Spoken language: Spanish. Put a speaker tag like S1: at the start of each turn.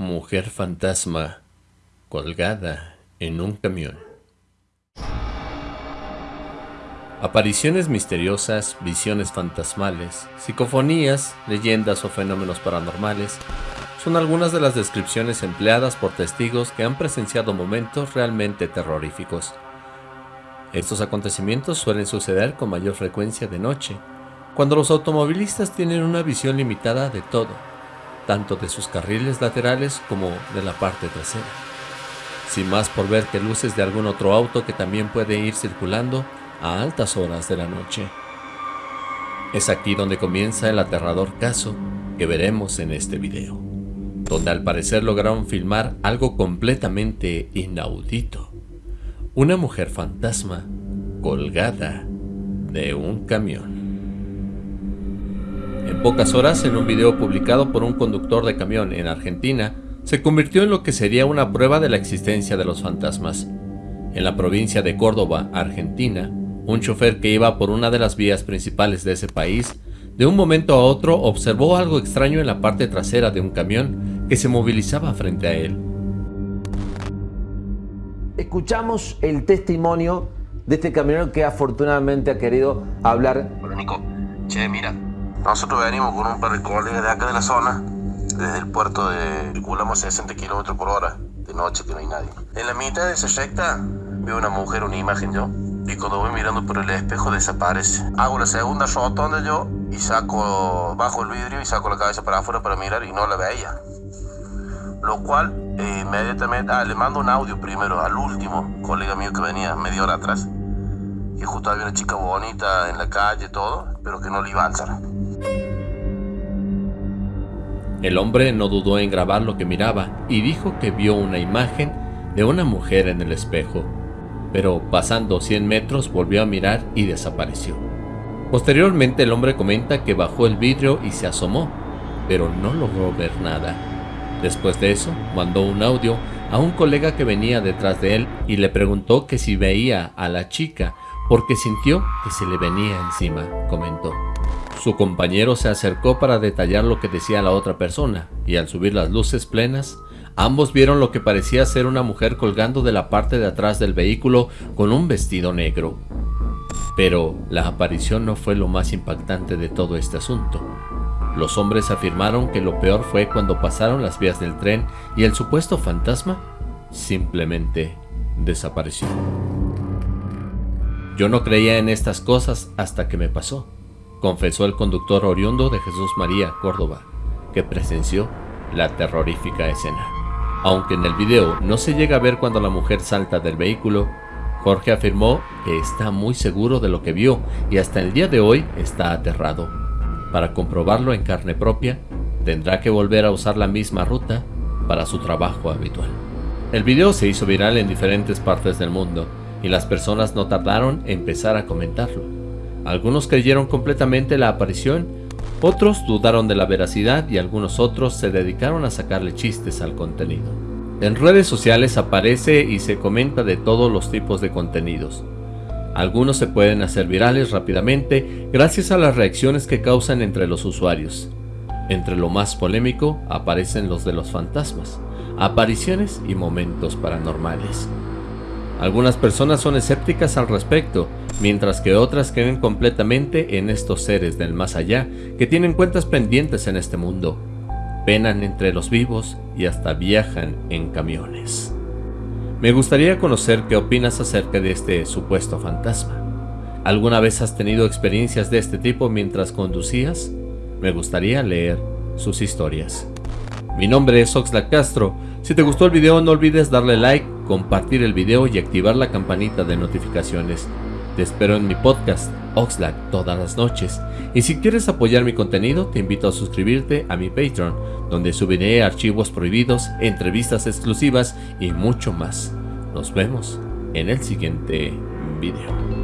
S1: Mujer fantasma colgada en un camión. Apariciones misteriosas, visiones fantasmales, psicofonías, leyendas o fenómenos paranormales son algunas de las descripciones empleadas por testigos que han presenciado momentos realmente terroríficos. Estos acontecimientos suelen suceder con mayor frecuencia de noche, cuando los automovilistas tienen una visión limitada de todo, tanto de sus carriles laterales como de la parte trasera. Sin más por ver que luces de algún otro auto que también puede ir circulando a altas horas de la noche. Es aquí donde comienza el aterrador caso que veremos en este video, donde al parecer lograron filmar algo completamente inaudito. Una mujer fantasma colgada de un camión. En pocas horas, en un video publicado por un conductor de camión en Argentina, se convirtió en lo que sería una prueba de la existencia de los fantasmas. En la provincia de Córdoba, Argentina, un chofer que iba por una de las vías principales de ese país, de un momento a otro observó algo extraño en la parte trasera de un camión que se movilizaba frente a él.
S2: Escuchamos el testimonio de este camionero que afortunadamente ha querido hablar.
S3: Hola Nico, che, mira, nosotros venimos con un par de colegas de acá de la zona. Desde el puerto de circulamos a 60 km por hora. De noche que no hay nadie. En la mitad de esa recta veo una mujer, una imagen yo. Y cuando voy mirando por el espejo desaparece. Hago la segunda rotonda yo y saco, bajo el vidrio y saco la cabeza para afuera para mirar y no la veía. Lo cual eh, inmediatamente, ah, le mando un audio primero al último colega mío que venía media hora atrás. Y justo había una chica bonita en la calle, todo, pero que no le iba a alzar.
S1: El hombre no dudó en grabar lo que miraba y dijo que vio una imagen de una mujer en el espejo, pero pasando 100 metros volvió a mirar y desapareció. Posteriormente el hombre comenta que bajó el vidrio y se asomó, pero no logró ver nada. Después de eso, mandó un audio a un colega que venía detrás de él y le preguntó que si veía a la chica porque sintió que se le venía encima, comentó. Su compañero se acercó para detallar lo que decía la otra persona, y al subir las luces plenas, ambos vieron lo que parecía ser una mujer colgando de la parte de atrás del vehículo con un vestido negro. Pero la aparición no fue lo más impactante de todo este asunto. Los hombres afirmaron que lo peor fue cuando pasaron las vías del tren y el supuesto fantasma simplemente desapareció. Yo no creía en estas cosas hasta que me pasó confesó el conductor oriundo de Jesús María, Córdoba, que presenció la terrorífica escena. Aunque en el video no se llega a ver cuando la mujer salta del vehículo, Jorge afirmó que está muy seguro de lo que vio y hasta el día de hoy está aterrado. Para comprobarlo en carne propia, tendrá que volver a usar la misma ruta para su trabajo habitual. El video se hizo viral en diferentes partes del mundo y las personas no tardaron en empezar a comentarlo. Algunos creyeron completamente la aparición, otros dudaron de la veracidad y algunos otros se dedicaron a sacarle chistes al contenido. En redes sociales aparece y se comenta de todos los tipos de contenidos. Algunos se pueden hacer virales rápidamente gracias a las reacciones que causan entre los usuarios. Entre lo más polémico aparecen los de los fantasmas, apariciones y momentos paranormales. Algunas personas son escépticas al respecto, mientras que otras creen completamente en estos seres del más allá que tienen cuentas pendientes en este mundo, penan entre los vivos y hasta viajan en camiones. Me gustaría conocer qué opinas acerca de este supuesto fantasma. ¿Alguna vez has tenido experiencias de este tipo mientras conducías? Me gustaría leer sus historias. Mi nombre es Oxlack Castro. Si te gustó el video no olvides darle like compartir el video y activar la campanita de notificaciones. Te espero en mi podcast, Oxlack, todas las noches. Y si quieres apoyar mi contenido, te invito a suscribirte a mi Patreon, donde subiré archivos prohibidos, entrevistas exclusivas y mucho más. Nos vemos en el siguiente video.